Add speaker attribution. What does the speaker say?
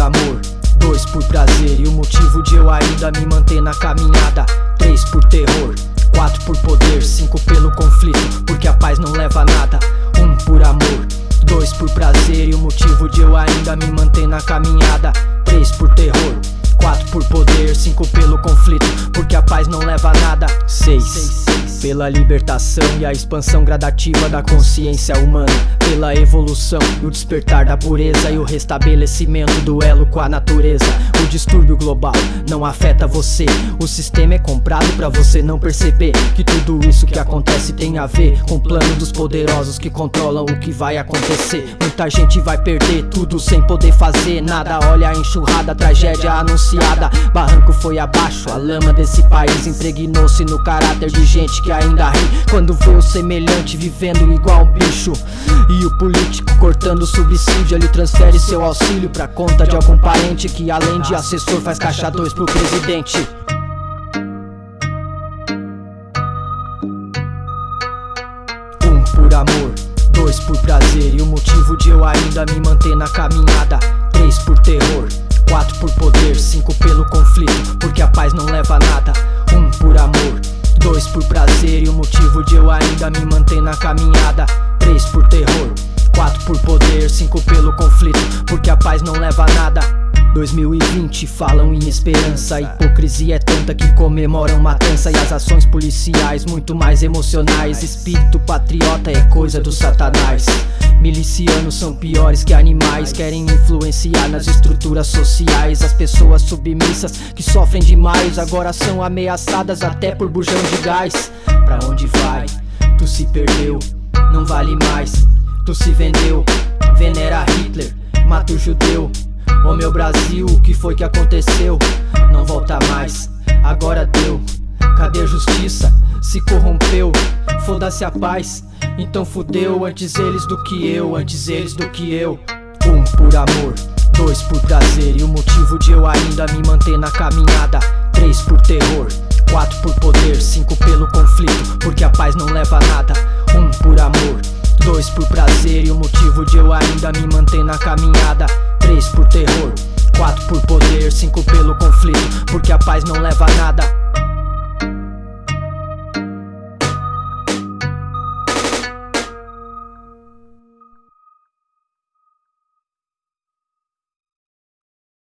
Speaker 1: amor, dois por prazer E o motivo de eu ainda me manter na caminhada. Três por terror, quatro por poder Cinco pelo conflito, porque a paz não leva a nada. Um por amor, dois por prazer E o motivo de eu ainda me manter na caminhada. Três por terror, quatro por poder Cinco pelo conflito, porque a paz não leva a nada. Seis pela libertação e a expansão gradativa da consciência humana Pela evolução e o despertar da pureza E o restabelecimento do elo com a natureza O distúrbio global não afeta você O sistema é comprado pra você não perceber Que tudo isso que acontece tem a ver Com o plano dos poderosos que controlam o que vai acontecer. Muita gente vai perder tudo sem poder fazer nada. Olha a enxurrada, a tragédia anunciada. Barranco foi abaixo, a lama desse país impregnou-se no caráter de gente que que ainda ri Quando vê o semelhante vivendo igual um bicho. E o político cortando o subsídio Ele transfere seu auxílio pra conta de algum parente Que além de assessor faz caixa dois pro presidente. Um por amor, dois por prazer E o motivo de eu ainda me manter na caminhada. Três por terror, quatro por poder Cinco pelo conflito, porque a paz não leva a nada ainda me manter na caminhada. Três por terror, quatro por poder, cinco pelo conflito Porque a paz não leva a nada. 2020 falam em esperança A hipocrisia é tanta que comemoram matança. E as ações policiais muito mais emocionais. Espírito patriota é coisa do satanás Milicianos são piores que animais Querem influenciar nas estruturas sociais As pessoas submissas que sofrem demais Agora são ameaçadas até por bujão de gás Pra onde vai? Tu se perdeu, não vale mais Tu se vendeu, venera Hitler, mata o judeu Ô meu Brasil, o que foi que aconteceu? Não volta mais, agora deu Cadê a justiça? Se corrompeu, foda-se a paz então fudeu antes eles do que eu, antes eles do que eu. Um por amor, dois por prazer E o motivo de eu ainda me manter na caminhada. Três por terror, quatro por poder Cinco pelo conflito, porque a paz não leva a nada. Um por amor, dois por prazer E o motivo de eu ainda me manter na caminhada. Três por terror, quatro por poder Cinco pelo conflito, porque a paz não leva a nada